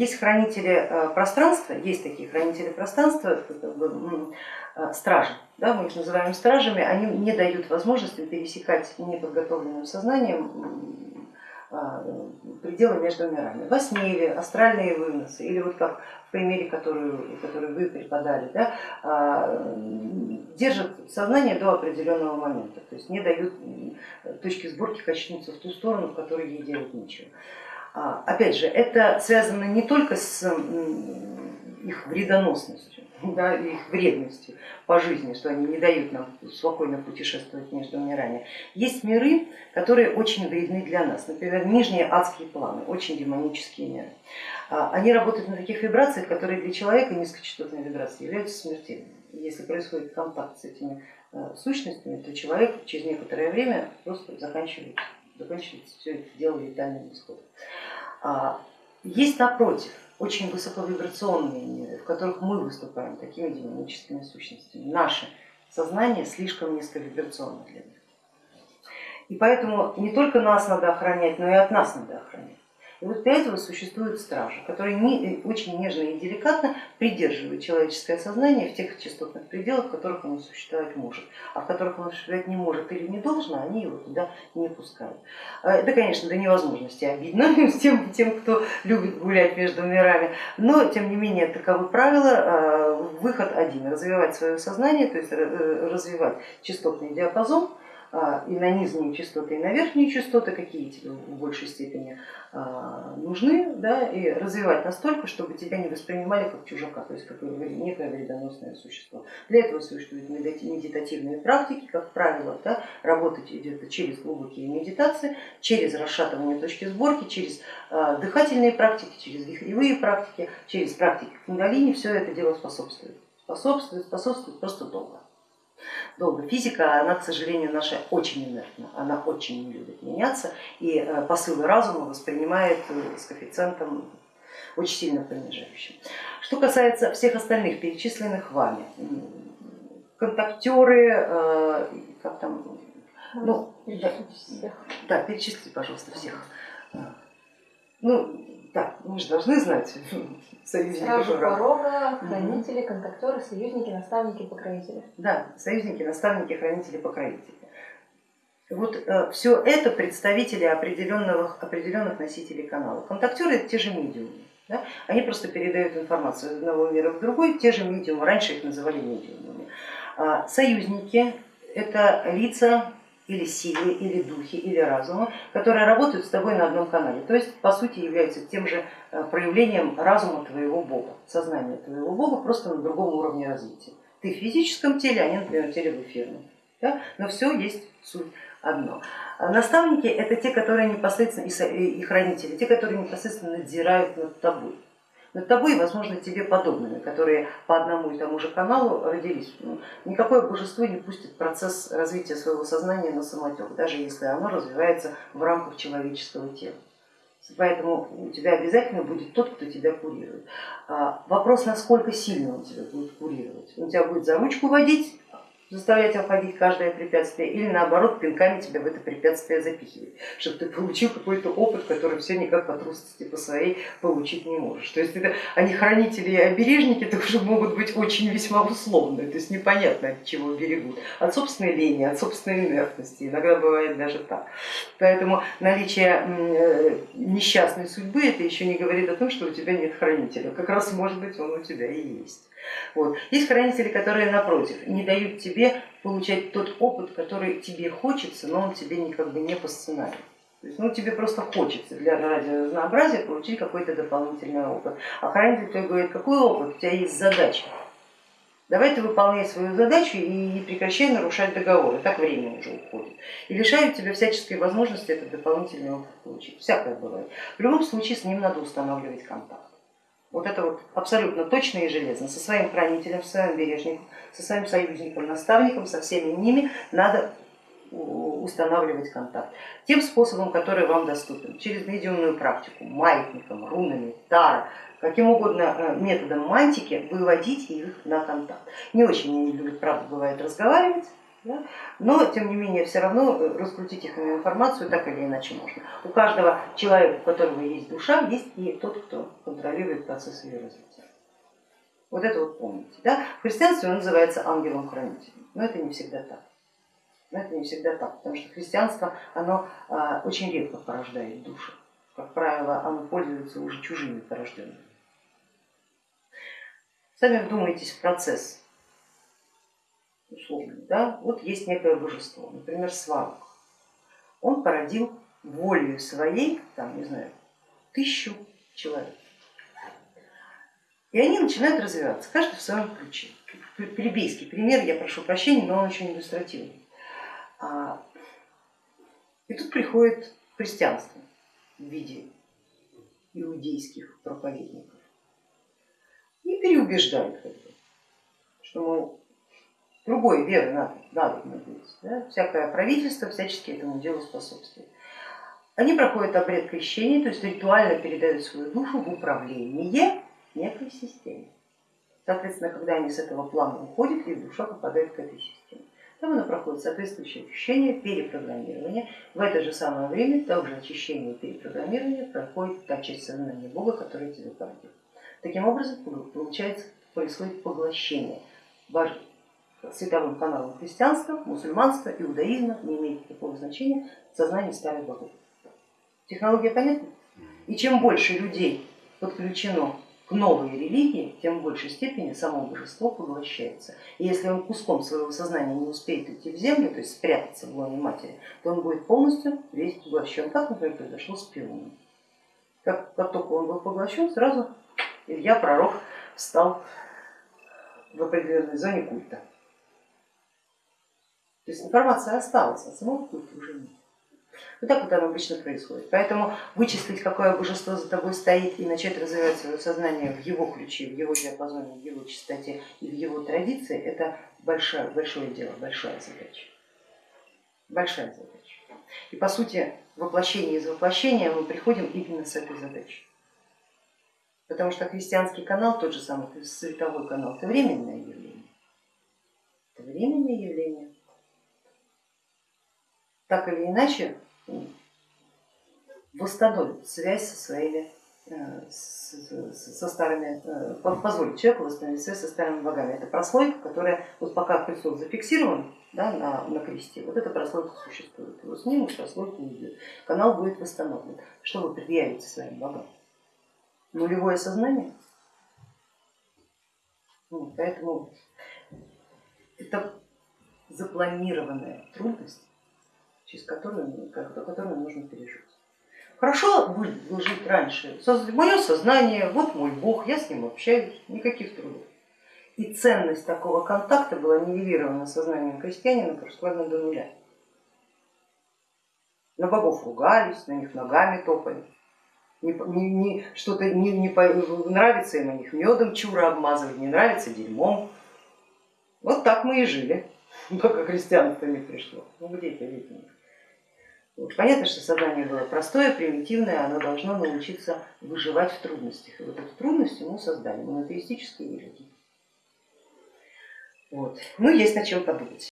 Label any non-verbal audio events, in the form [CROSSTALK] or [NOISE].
есть хранители пространства, есть такие хранители пространства, стражи, да, мы их называем стражами, они не дают возможности пересекать неподготовленным сознанием пределы между мирами. Во сне или астральные выносы, или вот как в примере, который, который вы преподали, да, а, держат сознание до определенного момента, то есть не дают точки сборки качнуться в ту сторону, в которой ей делать нечего. А, опять же, это связано не только с их вредоносностью, [LAUGHS] да, их вредностью по жизни, что они не дают нам спокойно путешествовать между мирами. Есть миры, которые очень вредны для нас, например, нижние адские планы, очень демонические миры. А, они работают на таких вибрациях, которые для человека низкочастотные вибрации являются смертельными. Если происходит контакт с этими э, сущностями, то человек через некоторое время просто заканчивает, заканчивается все это дело летальным исходом. А, есть напротив очень высоковибрационные миры, в которых мы выступаем такими демоническими сущностями. Наше сознание слишком низковибрационно для них. И поэтому не только нас надо охранять, но и от нас надо охранять. И вот для этого существуют стражи, которые не, очень нежно и деликатно придерживают человеческое сознание в тех частотных пределах, в которых оно существовать может, а в которых оно существовать не может или не должно, они его туда не пускают. А, это, конечно, до невозможности обидно [LAUGHS] тем, тем, кто любит гулять между мирами, но тем не менее таковы правила, а, выход один, развивать свое сознание, то есть э, развивать частотный диапазон, и на нижние частоты, и на верхние частоты, какие тебе в большей степени а, нужны, да, и развивать настолько, чтобы тебя не воспринимали как чужака, то есть как некое вредоносное существо. Для этого существуют медитативные практики, как правило, да, работать идет через глубокие медитации, через расшатывание точки сборки, через а, дыхательные практики, через вихревые практики, через практики кундалини, все это дело способствует. Способствует, способствует просто долго долго. Физика, она, к сожалению, наша очень инертна, она очень не любит меняться и э, посылы разума воспринимает э, с коэффициентом очень сильно понижающим. Что касается всех остальных перечисленных вами, контактеры, э, как там, ну, да, да, перечислите, пожалуйста, всех. Ну, да, мы же должны знать [LAUGHS] союзники. Стражи порога, хранители, контактеры, союзники, наставники, покровители. Да, союзники, наставники, хранители, покровители. Вот э, все это представители определенных, определенных носителей канала. Контактеры это те же медиумы. Да? Они просто передают информацию из одного мира в другой, те же медиумы, раньше их называли медиумами. А союзники это лица или силы, или духи, или разума, которые работают с тобой на одном канале, то есть по сути являются тем же э, проявлением разума твоего бога, сознания твоего бога, просто на другом уровне развития. Ты в физическом теле, они, например, теле в эфирном, да? но все есть суть одно. А наставники это те, которые непосредственно, и хранители, те, которые непосредственно надзирают над тобой над тобой и, возможно, тебе подобными, которые по одному и тому же каналу родились. Ну, никакое божество не пустит процесс развития своего сознания на самотек, даже если оно развивается в рамках человеческого тела. Поэтому у тебя обязательно будет тот, кто тебя курирует. А, вопрос, насколько сильно он тебя будет курировать. Он тебя будет за ручку водить, заставлять обходить каждое препятствие или наоборот пинками тебя в это препятствие запихивать, чтобы ты получил какой-то опыт, который все никак по трусости по своей получить не можешь. То есть это, они хранители и обережники тоже могут быть очень весьма условные, то есть непонятно от чего берегут, от собственной лени, от собственной инертности, иногда бывает даже так. Поэтому наличие э, несчастной судьбы это еще не говорит о том, что у тебя нет хранителя, как раз может быть он у тебя и есть. Вот. Есть хранители, которые напротив не дают тебе получать тот опыт, который тебе хочется, но он тебе бы не по сценарию. То есть, ну, тебе просто хочется для разнообразия получить какой-то дополнительный опыт. А хранитель тебе говорит, какой опыт, у тебя есть задача. Давай ты выполняй свою задачу и не прекращай нарушать договоры, так время уже уходит. И лишают тебя всяческой возможности этот дополнительный опыт получить. Всякое бывает. В любом случае с ним надо устанавливать контакт. Вот это вот абсолютно точно и железно. Со своим хранителем, со своим бережником, со своим союзником, наставником, со всеми ними надо устанавливать контакт. Тем способом, который вам доступен, через медиумную практику, маятником, рунами, тара, каким угодно э, методом мантики выводить их на контакт. Не очень они любят, правда, бывает разговаривать, Да? Но, тем не менее, все равно э, раскрутить их информацию так или иначе можно. У каждого человека, у которого есть душа, есть и тот, кто контролирует процесс ее развития. Вот это вот помните. Да? В христианстве он называется ангелом-хранителем, но это не всегда так. Это не всегда так, потому что христианство, оно а, очень редко порождает души. Как правило, оно пользуется уже чужими порожденными. Сами вдумайтесь в процесс условный. Да? Вот есть некое божество, например, Сварог. Он породил волею своей, там, не знаю, тысячу человек. И они начинают развиваться, каждый в своем ключе. Плебейский пример, я прошу прощения, но он очень иллюстративный. А, и тут приходит христианство в виде иудейских проповедников и переубеждают, что мол, другой веры надо, надо быть. Да? Всякое правительство всячески этому делу способствует. Они проходят обряд крещения, то есть ритуально передают свою душу в управление некой системе. Соответственно, когда они с этого плана уходят, их душа попадает к этой системе. Там она проходит соответствующее очищение, перепрограммирование. В это же самое время также очищение и перепрограммирование проходит та часть сознания Бога, которая тебя породил. Таким образом, получается, происходит поглощение световым каналом христианства, мусульманства, иудаизма, не имеет никакого значения, сознание старых богов. Технология понятна? И чем больше людей подключено к новой религии, тем в большей степени само божество поглощается. И если он куском своего сознания не успеет идти в землю, то есть спрятаться в лоне матери, то он будет полностью весь поглощен. Так, например, произошло с Пионом. Как, как только он был поглощен, сразу Илья, пророк, встал в определенной зоне культа. То есть информация осталась, а самого культа уже нет. Вот так вот оно обычно происходит. Поэтому вычислить, какое божество за тобой стоит и начать развивать свое сознание в его ключе, в его диапазоне, в его чистоте и в его традиции, это большое, большое дело, большая задача. Большая задача. И по сути воплощение из воплощения мы приходим именно с этой задачей. Потому что христианский канал, тот же самый световой канал, это временное явление. Это временное явление. Так или иначе, восстановит связь со своими э, со старыми, э, позволит человеку восстановить связь со старыми богами. Это прослойка, которая вот пока Христос зафиксирован да, на, на кресте, вот эта прослойка существует. Его снимут, прослойка уйдет. Канал будет восстановлен. Что вы предъявите своим богам? Нулевое сознание? Ну, поэтому это запланированная трудность, через которую, которую нужно пережить. Хорошо было жить раньше, мое сознание, вот мой Бог, я с ним общаюсь, никаких трудов. И ценность такого контакта была нивелирована сознанием крестьянина буквально до нуля. На богов ругались, на них ногами топали, не, не, не, что-то не, не нравится им, у них медом чура обмазывать, не нравится дерьмом. Вот так мы и жили, [LAUGHS] пока христианство не пришло. Ну где это видно? Понятно, что сознание было простое, примитивное, оно должно научиться выживать в трудностях. И вот эту трудность мы создали, монотеистические религии. Вот. Ну, есть над чем подумать.